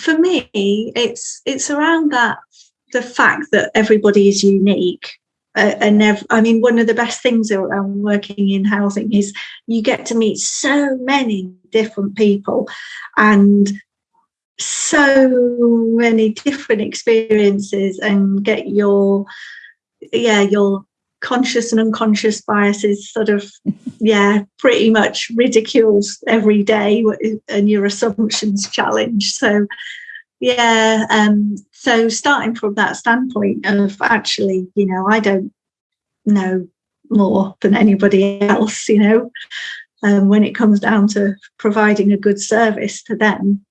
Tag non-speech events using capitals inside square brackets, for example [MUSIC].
for me, it's it's around that the fact that everybody is unique. Uh, and I mean, one of the best things around working in housing is you get to meet so many different people and so many different experiences and get your yeah your conscious and unconscious biases sort of [LAUGHS] yeah pretty much ridiculed every day and your assumptions challenged so yeah um so starting from that standpoint of actually you know i don't know more than anybody else you know um, when it comes down to providing a good service to them